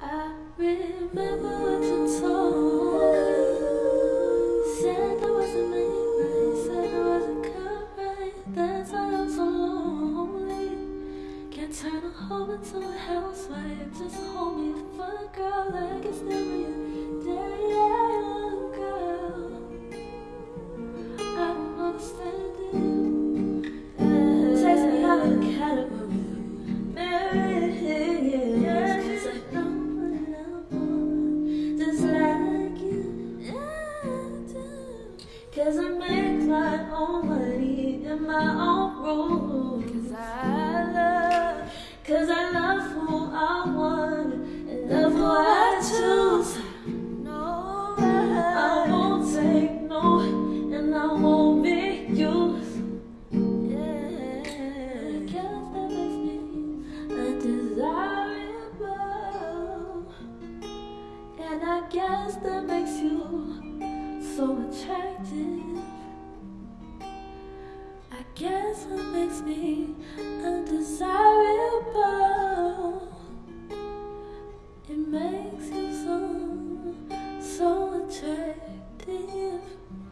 I remember what you told me. Said I wasn't made right, said I wasn't cut right. That's why I'm so lonely. Can't turn a home into a housewife. Just hold me for a girl like it's Cause I make my own money and my own rules. Cause I love, cause I love who I want and love who I choose. No, I won't take no, and I won't be used. Yeah, I guess that makes me undesirable, and I guess that guess what makes me undesirable? It makes you so, so attractive.